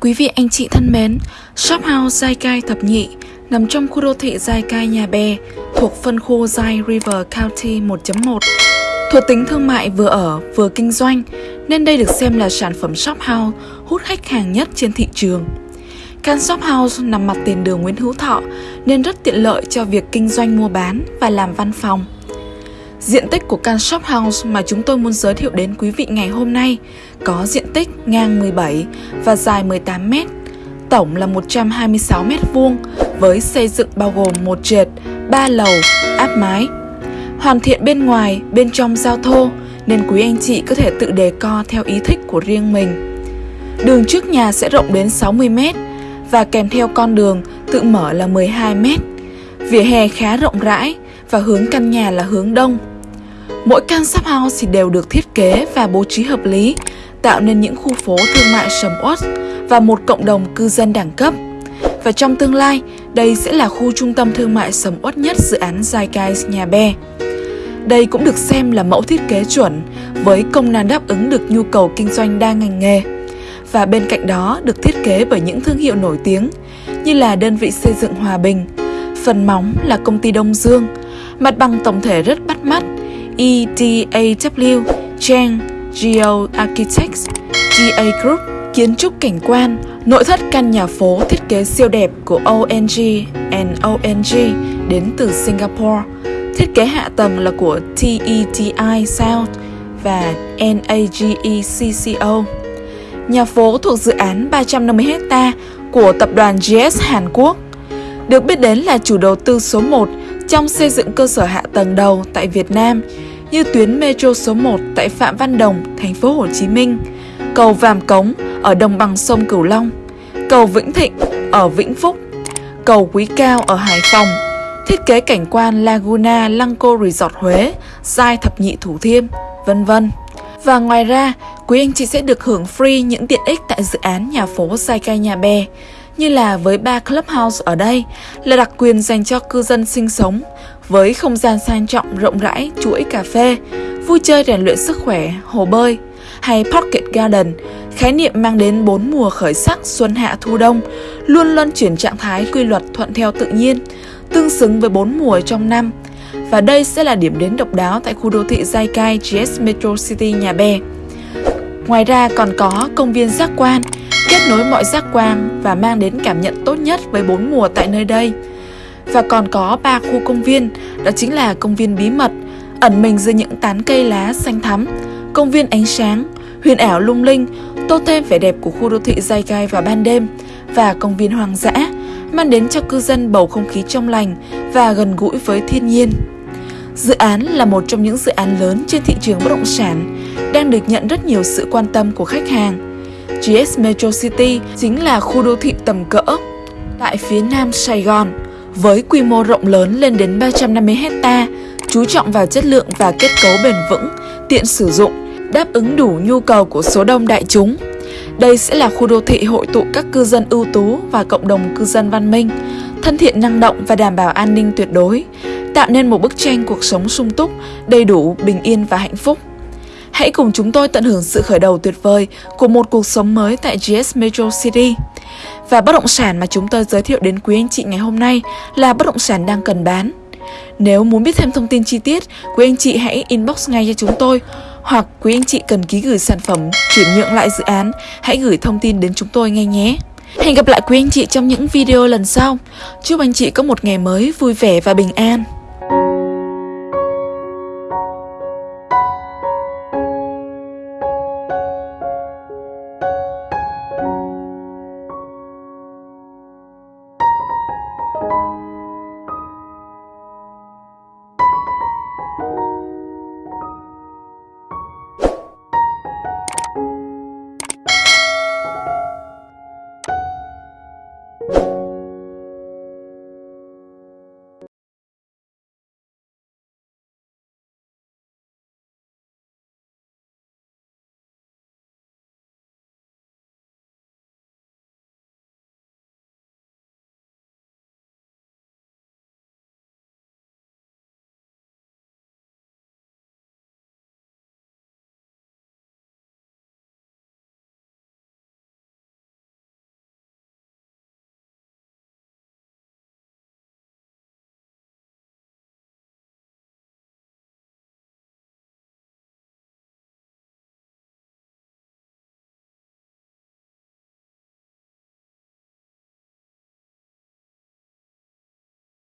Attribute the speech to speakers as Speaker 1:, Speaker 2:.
Speaker 1: Quý vị anh chị thân mến, Shop House Giai Cai Thập Nhị nằm trong khu đô thị Giai Cai Nhà Bè thuộc phân khu Giai River County 1.1. Thuộc tính thương mại vừa ở vừa kinh doanh nên đây được xem là sản phẩm shop house hút khách hàng nhất trên thị trường. Căn shop house nằm mặt tiền đường Nguyễn Hữu Thọ nên rất tiện lợi cho việc kinh doanh mua bán và làm văn phòng. Diện tích của căn shop house mà chúng tôi muốn giới thiệu đến quý vị ngày hôm nay có diện tích ngang 17 và dài 18 m, tổng là 126 m vuông với xây dựng bao gồm một trệt, 3 lầu, áp mái. Hoàn thiện bên ngoài, bên trong giao thô nên quý anh chị có thể tự đề co theo ý thích của riêng mình. Đường trước nhà sẽ rộng đến 60 m và kèm theo con đường tự mở là 12 m. Vỉa hè khá rộng rãi và hướng căn nhà là hướng đông. Mỗi căn shop house thì đều được thiết kế và bố trí hợp lý, tạo nên những khu phố thương mại sầm uất và một cộng đồng cư dân đẳng cấp. Và trong tương lai, đây sẽ là khu trung tâm thương mại sầm uất nhất dự án Zeitgeist Nhà Bè. Đây cũng được xem là mẫu thiết kế chuẩn với công năng đáp ứng được nhu cầu kinh doanh đa ngành nghề. Và bên cạnh đó được thiết kế bởi những thương hiệu nổi tiếng như là đơn vị xây dựng Hòa Bình, phần móng là công ty Đông Dương, mặt bằng tổng thể rất bắt mắt EDAW, Chang, Geo Architects, GA Group, kiến trúc cảnh quan, nội thất căn nhà phố thiết kế siêu đẹp của ONG and ONG đến từ Singapore. Thiết kế hạ tầng là của TETI South và NAGECCO. Nhà phố thuộc dự án 350 hecta của tập đoàn GS Hàn Quốc. Được biết đến là chủ đầu tư số 1 trong xây dựng cơ sở hạ tầng đầu tại Việt Nam như tuyến metro số 1 tại Phạm Văn Đồng, thành phố Hồ Chí Minh, cầu Vàm Cống ở đồng bằng sông Cửu Long, cầu Vĩnh Thịnh ở Vĩnh Phúc, cầu Quý Cao ở Hải Phòng, thiết kế cảnh quan Laguna Lăng Resort Huế, Giai Thập Nhị Thủ Thiêm, vân vân. Và ngoài ra, quý anh chị sẽ được hưởng free những tiện ích tại dự án nhà phố Sai Cai Nhà Bè, như là với ba clubhouse ở đây là đặc quyền dành cho cư dân sinh sống với không gian sang trọng rộng rãi, chuỗi cà phê, vui chơi rèn luyện sức khỏe, hồ bơi hay Pocket Garden, khái niệm mang đến bốn mùa khởi sắc xuân hạ thu đông, luôn luân chuyển trạng thái quy luật thuận theo tự nhiên, tương xứng với bốn mùa trong năm. Và đây sẽ là điểm đến độc đáo tại khu đô thị Zaikai GS Metro City Nhà Bè. Ngoài ra còn có công viên giác quan, kết nối mọi giác quan và mang đến cảm nhận tốt nhất với bốn mùa tại nơi đây. Và còn có ba khu công viên, đó chính là công viên bí mật, ẩn mình dưới những tán cây lá xanh thắm, công viên ánh sáng, huyền ảo lung linh, tô thêm vẻ đẹp của khu đô thị dai gai vào ban đêm và công viên hoang dã, mang đến cho cư dân bầu không khí trong lành và gần gũi với thiên nhiên. Dự án là một trong những dự án lớn trên thị trường bất động sản, đang được nhận rất nhiều sự quan tâm của khách hàng. GS Metro City chính là khu đô thị tầm cỡ tại phía nam Sài Gòn, với quy mô rộng lớn lên đến 350 hecta, chú trọng vào chất lượng và kết cấu bền vững, tiện sử dụng, đáp ứng đủ nhu cầu của số đông đại chúng. Đây sẽ là khu đô thị hội tụ các cư dân ưu tú và cộng đồng cư dân văn minh, thân thiện năng động và đảm bảo an ninh tuyệt đối, tạo nên một bức tranh cuộc sống sung túc, đầy đủ, bình yên và hạnh phúc. Hãy cùng chúng tôi tận hưởng sự khởi đầu tuyệt vời của một cuộc sống mới tại GS Metro City. Và bất động sản mà chúng tôi giới thiệu đến quý anh chị ngày hôm nay là bất động sản đang cần bán. Nếu muốn biết thêm thông tin chi tiết, quý anh chị hãy inbox ngay cho chúng tôi hoặc quý anh chị cần ký gửi sản phẩm chuyển nhượng lại dự án, hãy gửi thông tin đến chúng tôi ngay nhé. Hẹn gặp lại quý anh chị trong những video lần sau. Chúc anh chị có một ngày mới vui vẻ và bình an.